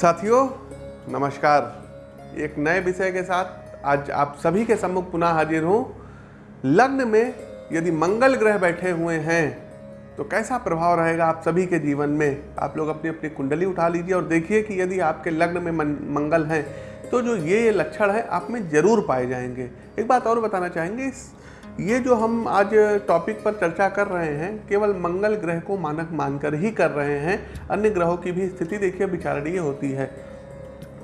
साथियों, नमस्कार। एक नए विषय के साथ आज आप सभी के सम्मुख पुनः हाजिर हूँ। लग्न में यदि मंगल ग्रह बैठे हुए हैं तो कैसा प्रभाव रहेगा आप सभी के जीवन में? आप लोग अपनी अपनी कुंडली उठा लीजिए और देखिए कि यदि आपके लग्न में मंगल हैं तो जो ये ये लक्षण है, आप में ज़रूर पाए जाएँगे। एक बात और बताना चाहेंगे, इस ये जो हम आज टॉपिक पर चर्चा कर रहे हैं, केवल मंगल ग्रह को मानक मानकर ही कर रहे हैं, अन्य ग्रहों की भी स्थिति देखिए, विचारणीय होती है।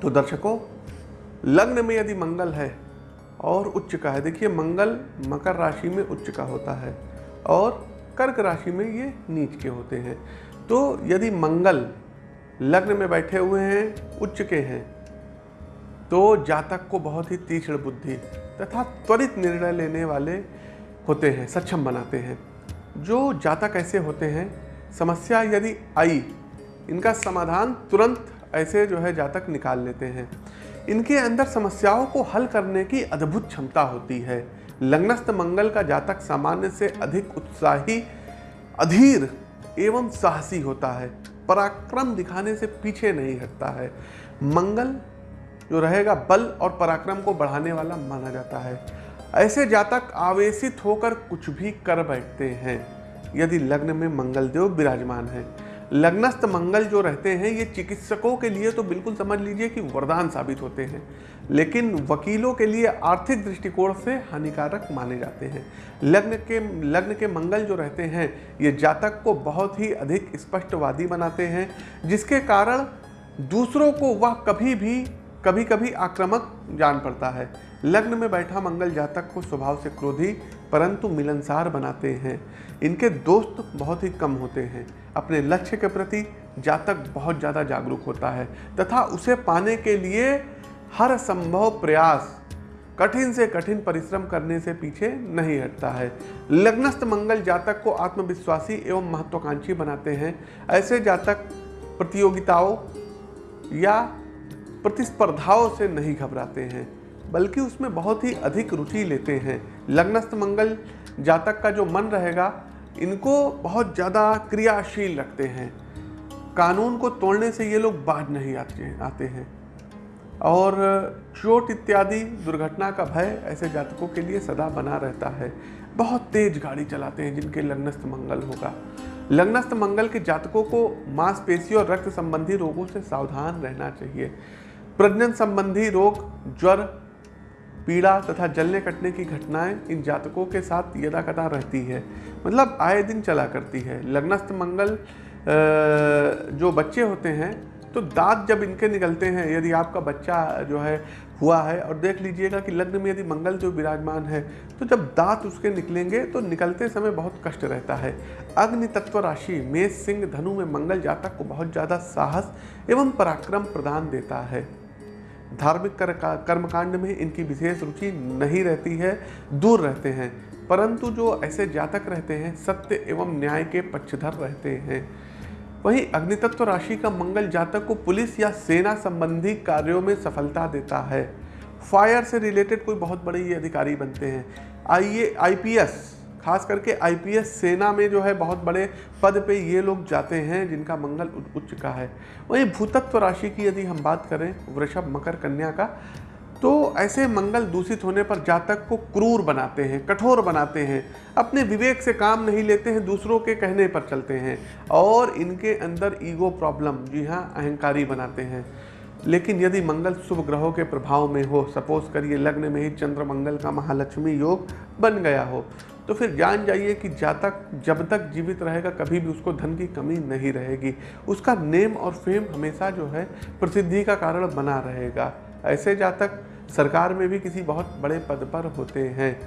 तो दर्शकों, लग्न में यदि मंगल है, और उच्च का है, देखिए मंगल मकर राशि में उच्च का होता है, और कर्क राशि में ये नीच के होते हैं। तो यदि मंगल लग्न में बैठे हुए हैं, उच्च के हैं तो जातक को बहुत ही तीक्ष्ण बुद्धि तथा त्वरित निर्णय लेने वाले होते हैं, सक्षम बनाते हैं। जो जातक ऐसे होते हैं, समस्या यदि आई, इनका समाधान तुरंत ऐसे जो है जातक निकाल लेते हैं। इनके अंदर समस्याओं को हल करने की अद्भुत क्षमता होती है। लग्नस्थ मंगल का जातक सामान्य से अधिक उत्साही, अधीर एवं साहसी होता है। पराक्रम दिखाने से पीछे नहीं हटता है। मंगल जो रहेगा बल और पराक्रम को बढ़ाने वाला माना जाता है। ऐसे जातक आवेशित होकर कुछ भी कर बैठते हैं। यदि लग्न में मंगल देव विराजमान है। लग्नस्थ मंगल जो रहते हैं, ये चिकित्सकों के लिए तो बिल्कुल समझ लीजिए कि वरदान साबित होते हैं। लेकिन वकीलों के लिए आर्थिक दृष्टिकोण से हानिकारक माने जाते हैं। लग्न के लग्न के मंगल जो रहते हैं, ये जातक को बहुत ही अधिक स्पष्टवादी बनाते हैं, जिसके कारण दूसरों को वह कभी भी कभी कभी आक्रामक जान पड़ता है। लग्न में बैठा मंगल जातक को स्वभाव से क्रोधी, परंतु मिलनसार बनाते हैं। इनके दोस्त बहुत ही कम होते हैं। अपने लक्ष्य के प्रति जातक बहुत ज़्यादा जागरूक होता है तथा उसे पाने के लिए हर संभव प्रयास, कठिन से कठिन परिश्रम करने से पीछे नहीं हटता है। लग्नस्थ मंगल जातक को आत्मविश्वासी एवं महत्वाकांक्षी बनाते हैं। ऐसे जातक प्रतियोगिताओं या प्रतिस्पर्धाओं से नहीं घबराते हैं, बल्कि उसमें बहुत ही अधिक रुचि लेते हैं। लग्नस्थ मंगल जातक का जो मन रहेगा, इनको बहुत ज़्यादा क्रियाशील रखते हैं। कानून को तोड़ने से ये लोग बाज नहीं आते आते हैं। और चोट इत्यादि दुर्घटना का भय ऐसे जातकों के लिए सदा बना रहता है। बहुत तेज गाड़ी चलाते हैं जिनके लग्नस्थ मंगल होगा। लग्नस्थ मंगल के जातकों को मांसपेशी और रक्त संबंधी रोगों से सावधान रहना चाहिए। प्रजनन संबंधी रोग, ज्वर, पीड़ा तथा जलने कटने की घटनाएँ इन जातकों के साथ यदा कदा रहती है। मतलब आए दिन चला करती है। लग्नस्थ मंगल जो बच्चे होते हैं तो दांत जब इनके निकलते हैं, यदि आपका बच्चा जो है, हुआ है और देख लीजिएगा कि लग्न में यदि मंगल जो विराजमान है तो जब दांत उसके निकलेंगे तो निकलते समय बहुत कष्ट रहता है। अग्नि तत्व राशि मेष, सिंह, धनु में मंगल जातक को बहुत ज़्यादा साहस एवं पराक्रम प्रदान देता है। धार्मिक कर्मकांड में इनकी विशेष रुचि नहीं रहती है, दूर रहते हैं। परंतु जो ऐसे जातक रहते हैं, सत्य एवं न्याय के पक्षधर रहते हैं। वहीं अग्नितत्व राशि का मंगल जातक को पुलिस या सेना संबंधी कार्यों में सफलता देता है। फायर से रिलेटेड कोई बहुत बड़े ये अधिकारी बनते हैं। आइए, आईपीएस खास करके आईपीएस सेना में जो है बहुत बड़े पद पे ये लोग जाते हैं, जिनका मंगल उच्च का है। वहीं भूतत्व राशि की यदि हम बात करें, वृषभ मकर कन्या का तो ऐसे मंगल दूषित होने पर जातक को क्रूर बनाते हैं, कठोर बनाते हैं, अपने विवेक से काम नहीं लेते हैं, दूसरों के कहने पर चलते हैं और इनके अंदर ईगो प्रॉब्लम, जी हाँ अहंकारी बनाते हैं। लेकिन यदि मंगल शुभ ग्रहों के प्रभाव में हो, सपोज़ करिए लग्न में ही चंद्र मंगल का महालक्ष्मी योग बन गया हो तो फिर जान जाइए कि जातक जब तक जीवित रहेगा, कभी भी उसको धन की कमी नहीं रहेगी। उसका नेम और फेम हमेशा जो है, प्रसिद्धि का कारण बना रहेगा। ऐसे जातक सरकार में भी किसी बहुत बड़े पद पर होते हैं।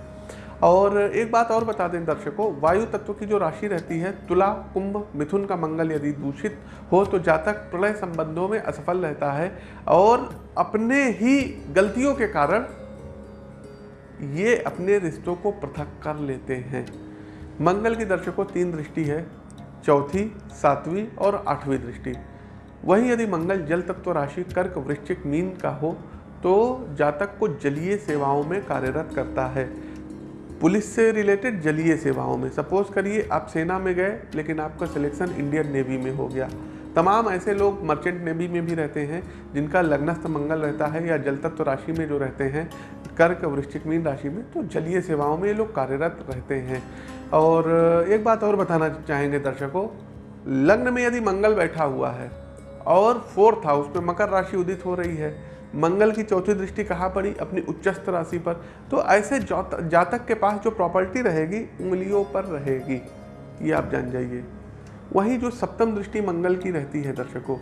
और एक बात और बता दें दर्शकों, वायु तत्व की जो राशि रहती है, तुला, कुंभ, मिथुन का मंगल यदि दूषित हो तो जातक प्रलय संबंधों में असफल रहता है। और अपने ही गलतियों के कारण ये अपने रिश्तों को पृथक कर लेते हैं। मंगल की दर्शकों तीन दृष्टि है, चौथी, सातवीं और आठवीं दृष्टि। वहीं यदि मंगल जल तत्व राशि, कर्क, वृश्चिक, मीन का हो तो जातक को जलीय सेवाओं में कार्यरत करता है। पुलिस से रिलेटेड जलीय सेवाओं में। सपोज़ करिए, आप सेना में गए, लेकिन आपका सिलेक्शन इंडियन नेवी में हो गया। तमाम ऐसे लोग मर्चेंट नेवी में भी रहते हैं, जिनका लग्नस्थ मंगल रहता है या जल तत्व राशि में जो रहते हैं कर्क, वृश्चिक, मीन राशि में तो जलीय सेवाओं में ये लोग कार्यरत रहते हैं। और एक बात और बताना चाहेंगे दर्शकों, लग्न में यदि मंगल बैठा हुआ है, और फोर्थ हाउस में मकर राशि उदित हो रही है, मंगल की चौथी दृष्टि कहाँ पड़ी? अपनी उच्चस्थ राशि पर। तो ऐसे जातक के पास जो प्रॉपर्टी रहेगी, उंगलियों पर रहेगी, ये आप जान जाइए। वही जो सप्तम दृष्टि मंगल की रहती है दर्शकों,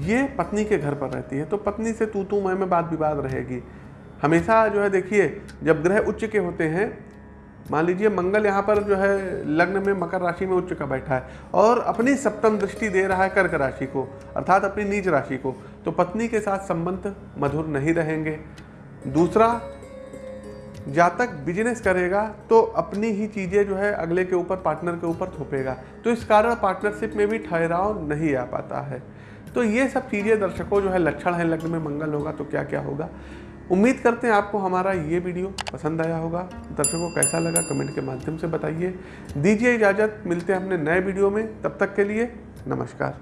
ये पत्नी के घर पर रहती है। तो पत्नी से तू तू मैं में बात विवाद रहेगी। हमेशा जो है देखिए, जब ग्रह उच्च के होते हैं, मान लीजिए मंगल यहाँ पर जो है लग्न में मकर राशि में उच्च का बैठा है और अपनी सप्तम दृष्टि दे रहा है कर्क राशि को, अर्थात अपनी नीच राशि को तो पत्नी के साथ संबंध मधुर नहीं रहेंगे। दूसरा, जातक बिज़नेस करेगा तो अपनी ही चीज़ें जो है अगले के ऊपर पार्टनर के ऊपर थोपेगा। तो इस कारण पार्टनरशिप में भी ठहराव नहीं आ पाता है। तो ये सब चीज़ें दर्शकों जो है लक्षण है लग्न में मंगल होगा तो क्या क्या होगा। उम्मीद करते हैं आपको हमारा ये वीडियो पसंद आया होगा। दर्शकों को कैसा लगा कमेंट के माध्यम से बताइए। दीजिए इजाज़त, मिलते हैं अपने नए वीडियो में। तब तक के लिए नमस्कार।